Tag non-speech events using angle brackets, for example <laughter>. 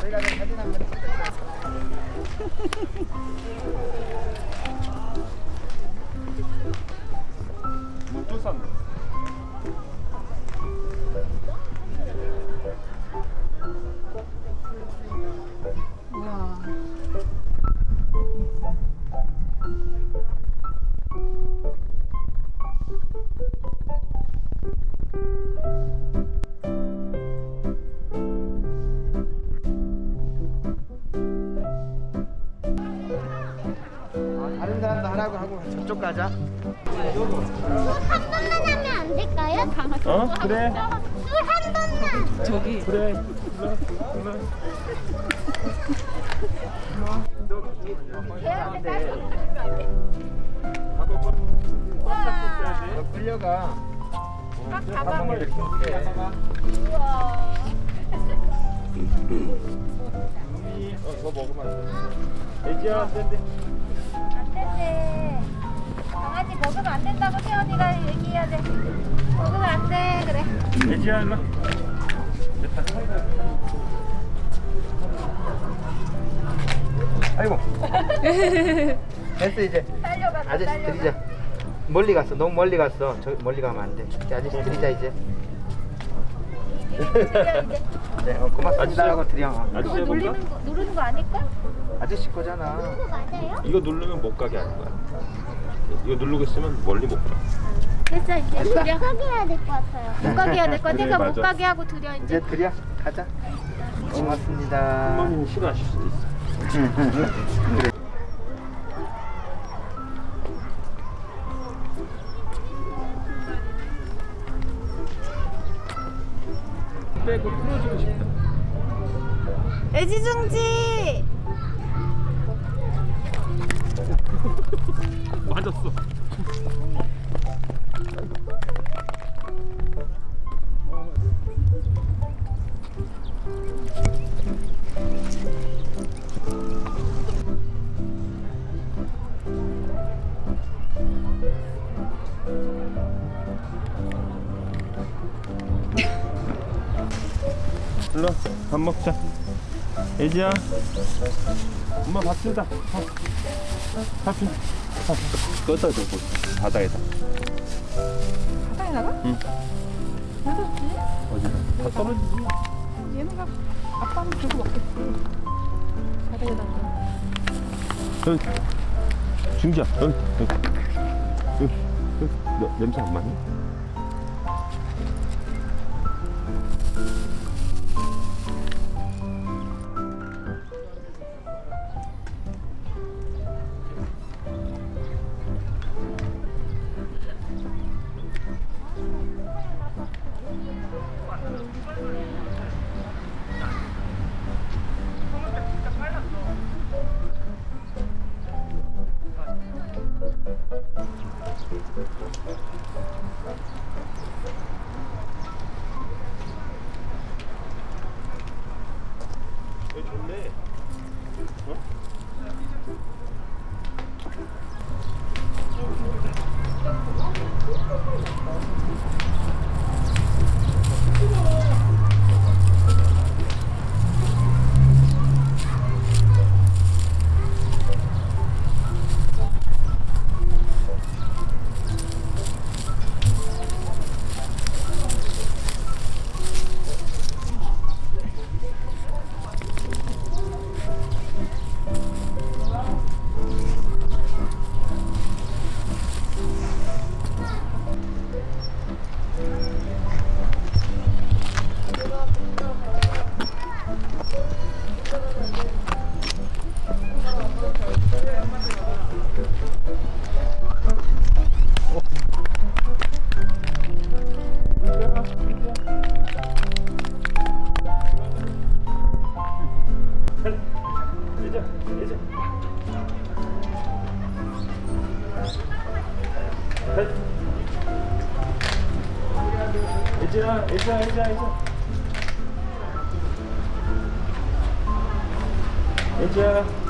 저희가 좀 사진 한번. 또 하라고 하고 저쪽 가자. 한 번만 하면 안 될까요? 어? 그래. 술한 번만. 저기 그래. 일로, 일로. 너 끌려가. 밥 먹을 때 이렇게. 어, 더 먹으면 안 돼. 애지야, 안 된대. 안 되지. 애지야, 일로. 아이고. <laughs> 됐어 이제. 딸려가. 아저씨 드리자. 멀리 갔어. 너무 멀리 갔어. 저 멀리 가면 안 돼. 이제 아저씨 드리자 이제. <laughs> 네, 어, 고맙습니다 하고 드려. 어. 아저씨 그거 해볼까? 누르는 거 누르는 거 아닐까? 아저씨 거잖아. 이거 누르면 못 가게 하는 거야. 이거 누르고 있으면 멀리 못 가. 됐어 이제 됐어? 드려. 가게 해야 될 것 같아요. <laughs> 못 가게 해야 될 거야. 그래, 내가 못 맞아. 가게 하고 드려 이제. 이제 드려. 가자. 고맙습니다. 부모님이 싫어하실 수도 있어. 그래. 빼고 풀어주고 싶다. 애지중지. <laughs> 맞았어. 일로 와, 밥 먹자. 애지야. 엄마 밥 준다. 밥. 밥 준. 밥. 껐다 줘. 바다에다. 바다에 나가? 응. 어디다? 다 떨어지지. 얘네가 아빠는 주고 먹겠지. 바다에다가. 여기. 중지야. 여기. 여기. 여기. 여기. 너, 냄새 안 맡니? 일진아 일진아 일진아 일진아